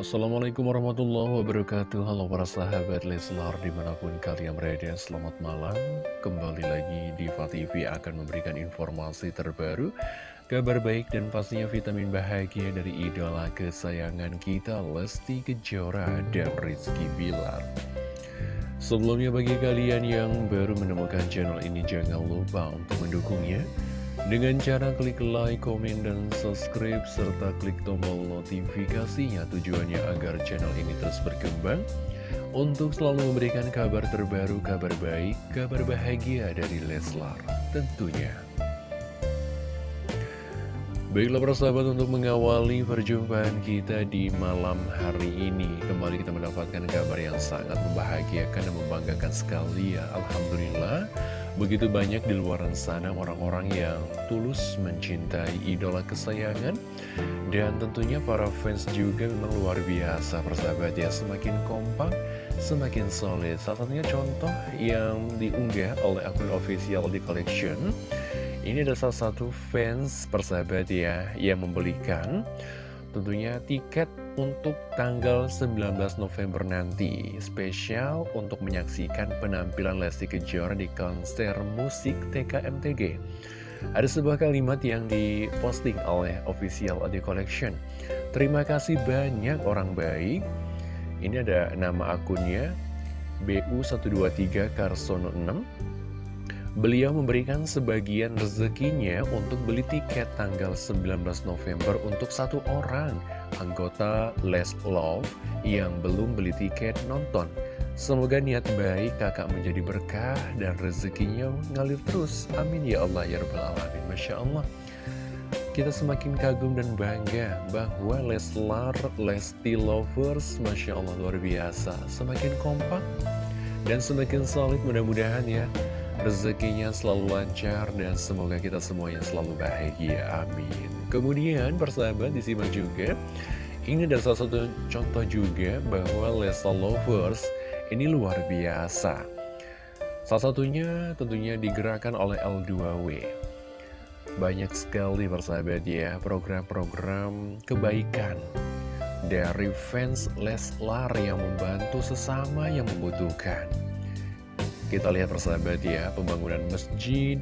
Assalamualaikum warahmatullahi wabarakatuh. Halo para sahabat Leslar di mana pun kalian berada Selamat malam. Kembali lagi di TV akan memberikan informasi terbaru Kabar baik dan pastinya vitamin bahagia dari idola kesayangan kita Lesti Kejora dan Rizky Bilar. Sebelumnya bagi kalian yang baru menemukan channel ini Jangan lupa untuk mendukungnya dengan cara klik like, komen, dan subscribe, serta klik tombol notifikasinya tujuannya agar channel ini terus berkembang. Untuk selalu memberikan kabar terbaru, kabar baik, kabar bahagia dari Leslar tentunya. Baiklah persahabat untuk mengawali perjumpaan kita di malam hari ini Kembali kita mendapatkan kabar yang sangat membahagiakan dan membanggakan sekali ya. Alhamdulillah Begitu banyak di luar sana orang-orang yang tulus mencintai idola kesayangan. Dan tentunya para fans juga memang luar biasa persahabat ya. Semakin kompak, semakin solid. Salah satunya contoh yang diunggah oleh akun official di collection. Ini adalah salah satu fans persahabat ya Yang membelikan tentunya tiket untuk tanggal 19 November nanti. Spesial untuk menyaksikan penampilan Lesti Kejora di konser musik TKMTG Ada sebuah kalimat yang diposting oleh official Adi Collection. Terima kasih banyak orang baik. Ini ada nama akunnya BU123 Karsono 6 Beliau memberikan sebagian rezekinya untuk beli tiket tanggal 19 November untuk satu orang anggota Les Love yang belum beli tiket nonton. Semoga niat baik kakak menjadi berkah dan rezekinya ngalir terus. Amin ya Allah ya Rabbal Alamin. Masya Allah. Kita semakin kagum dan bangga bahwa Leslar, Lesti Lovers, Masya Allah luar biasa. Semakin kompak dan semakin solid mudah-mudahan ya rezekinya selalu lancar dan semoga kita semuanya selalu bahagia, amin. Kemudian persahabat disimak juga, ini adalah salah satu contoh juga bahwa Lesa Lovers ini luar biasa. Salah satunya tentunya digerakkan oleh L2W. Banyak sekali persahabat ya program-program kebaikan dari fans Leslar yang membantu sesama yang membutuhkan. Kita lihat persahabat ya, pembangunan masjid,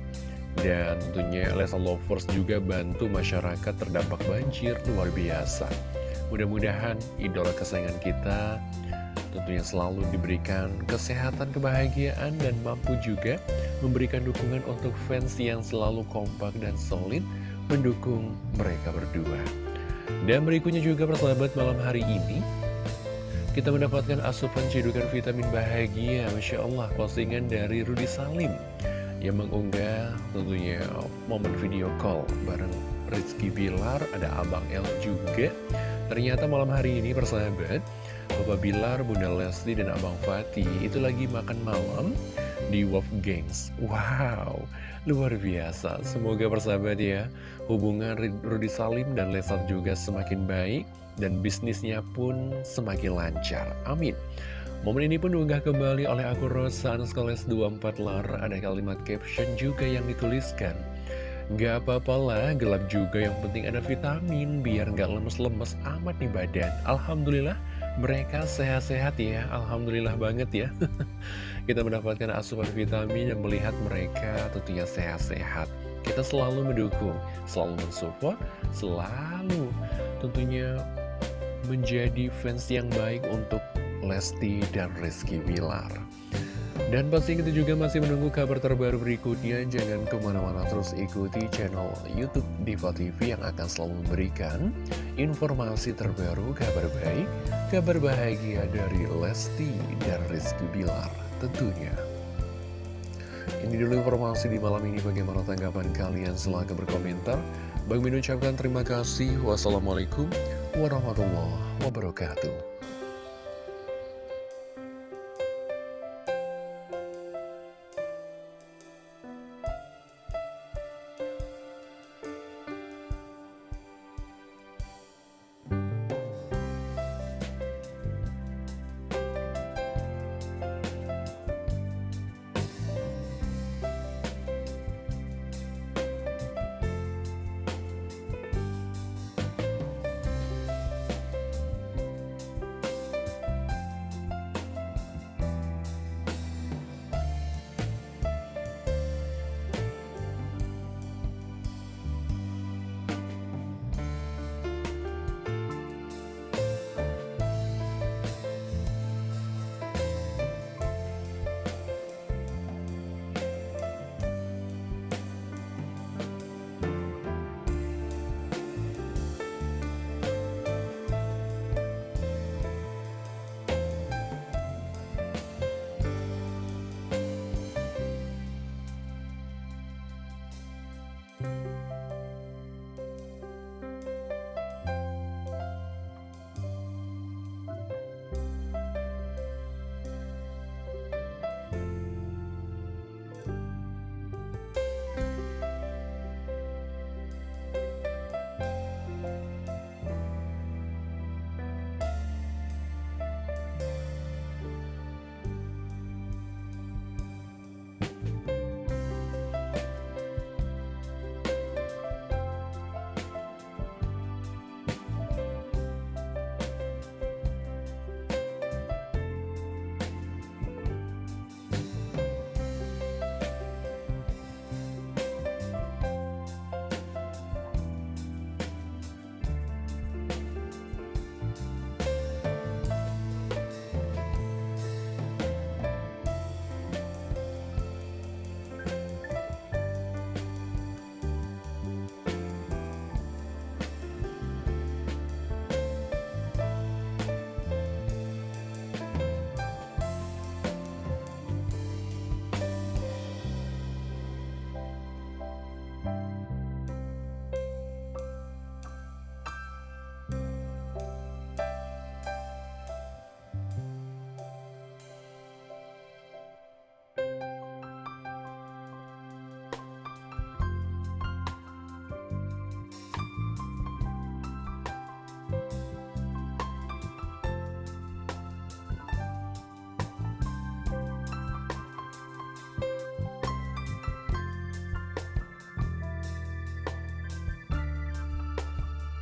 dan tentunya Lesa Lovers juga bantu masyarakat terdampak banjir luar biasa. Mudah-mudahan idola kesayangan kita tentunya selalu diberikan kesehatan, kebahagiaan, dan mampu juga memberikan dukungan untuk fans yang selalu kompak dan solid mendukung mereka berdua. Dan berikutnya juga persahabat malam hari ini kita mendapatkan asupan cedukan vitamin bahagia Masya Allah postingan dari Rudi Salim. Yang mengunggah tentunya momen video call bareng Rizky Bilar Ada Abang L juga. Ternyata malam hari ini persahabat Bapak Bilar, Bunda Lesti, dan Abang Fatih Itu lagi makan malam di Wolf Gangs. Wow, luar biasa Semoga persahabat ya Hubungan Rudi Salim dan Lesat juga semakin baik dan bisnisnya pun semakin lancar. Amin. Momen ini pun diunggah kembali oleh akun Rosa Anuskoles 24 lar. Ada kalimat caption juga yang dituliskan. Gak apa-apa lah, gelap juga yang penting ada vitamin biar gak lemes-lemes amat nih badan. Alhamdulillah mereka sehat-sehat ya, Alhamdulillah banget ya. Kita mendapatkan asupan vitamin yang melihat mereka tentunya sehat-sehat. Kita selalu mendukung, selalu mensupport, selalu tentunya menjadi fans yang baik untuk Lesti dan Rizky Bilar. Dan pasti kita juga masih menunggu kabar terbaru berikutnya. Jangan ke mana-mana terus ikuti channel Youtube Diva TV yang akan selalu memberikan informasi terbaru, kabar baik, kabar bahagia dari Lesti dan Rizky Bilar tentunya. Ini dulu informasi di malam ini bagaimana tanggapan kalian silahkan berkomentar. Bang Min ucapkan terima kasih. Wassalamualaikum warahmatullahi wabarakatuh.